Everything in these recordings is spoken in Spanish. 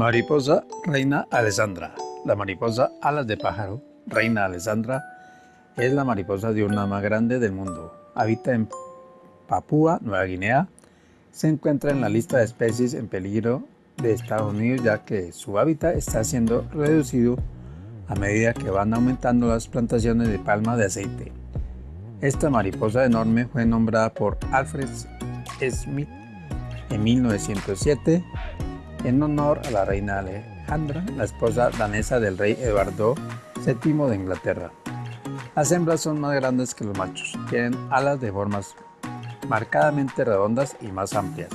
Mariposa reina Alessandra. La mariposa alas de pájaro, reina Alessandra, es la mariposa diurna más grande del mundo. Habita en Papúa Nueva Guinea. Se encuentra en la lista de especies en peligro de Estados Unidos ya que su hábitat está siendo reducido a medida que van aumentando las plantaciones de palma de aceite. Esta mariposa enorme fue nombrada por Alfred Smith en 1907 en honor a la reina Alejandra, la esposa danesa del rey Eduardo VII de Inglaterra. Las hembras son más grandes que los machos, tienen alas de formas marcadamente redondas y más amplias.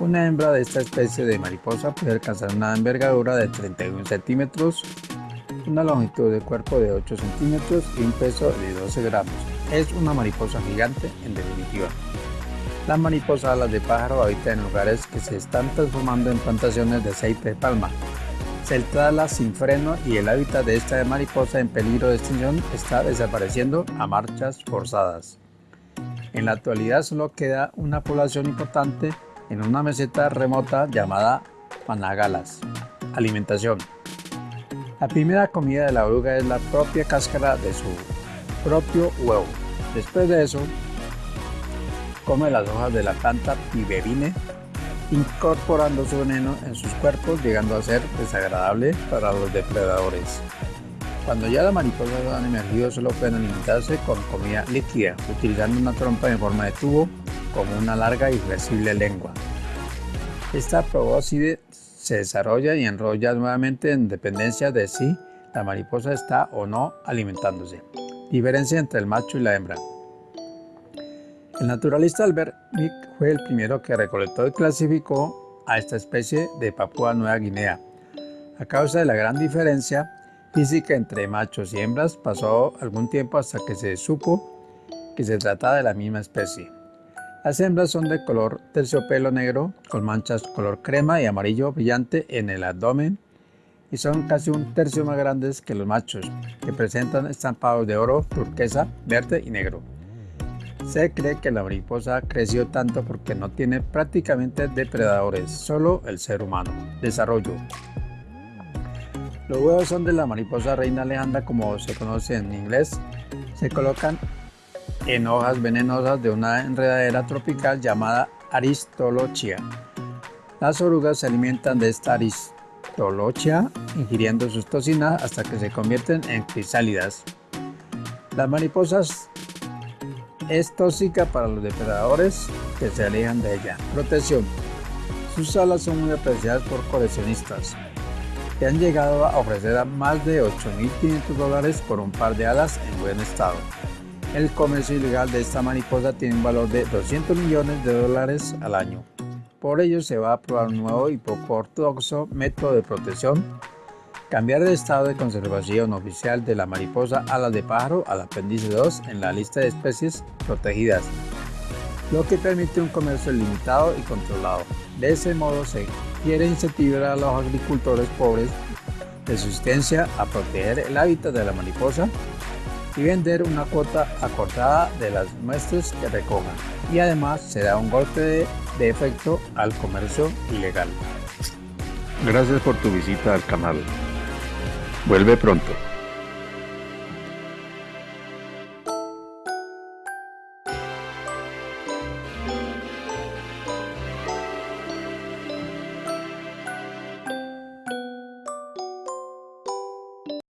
Una hembra de esta especie de mariposa puede alcanzar una envergadura de 31 centímetros, una longitud de cuerpo de 8 centímetros y un peso de 12 gramos. Es una mariposa gigante en definitiva. La mariposa alas de pájaro habita en lugares que se están transformando en plantaciones de aceite de palma. Se sin freno y el hábitat de esta mariposa en peligro de extinción está desapareciendo a marchas forzadas. En la actualidad solo queda una población importante en una meseta remota llamada Panagalas. Alimentación. La primera comida de la oruga es la propia cáscara de su propio huevo. Después de eso, come las hojas de la planta piberine, incorporando su veneno en sus cuerpos, llegando a ser desagradable para los depredadores. Cuando ya la mariposa han emergido, solo pueden alimentarse con comida líquida, utilizando una trompa en forma de tubo como una larga y flexible lengua. Esta probóscide se desarrolla y enrolla nuevamente en dependencia de si la mariposa está o no alimentándose. Diferencia entre el macho y la hembra. El naturalista Albert Mick fue el primero que recolectó y clasificó a esta especie de Papúa Nueva Guinea. A causa de la gran diferencia física entre machos y hembras, pasó algún tiempo hasta que se supo que se trataba de la misma especie. Las hembras son de color terciopelo negro, con manchas color crema y amarillo brillante en el abdomen y son casi un tercio más grandes que los machos, que presentan estampados de oro, turquesa, verde y negro. Se cree que la mariposa creció tanto porque no tiene prácticamente depredadores, solo el ser humano. Desarrollo. Los huevos son de la mariposa reina Alejandra como se conoce en inglés. Se colocan en hojas venenosas de una enredadera tropical llamada Aristolochia. Las orugas se alimentan de esta Aristolochia ingiriendo sus toxinas hasta que se convierten en crisálidas. Las mariposas es tóxica para los depredadores que se alejan de ella. Protección. Sus alas son muy apreciadas por coleccionistas, que han llegado a ofrecer a más de 8.500 dólares por un par de alas en buen estado. El comercio ilegal de esta mariposa tiene un valor de 200 millones de dólares al año. Por ello se va a probar un nuevo y poco ortodoxo método de protección Cambiar de estado de conservación oficial de la mariposa alas de pájaro al apéndice 2 en la lista de especies protegidas, lo que permite un comercio limitado y controlado. De ese modo se quiere incentivar a los agricultores pobres de subsistencia a proteger el hábitat de la mariposa y vender una cuota acortada de las muestras que recojan. Y además se da un golpe de, de efecto al comercio ilegal. Gracias por tu visita al canal. Vuelve pronto.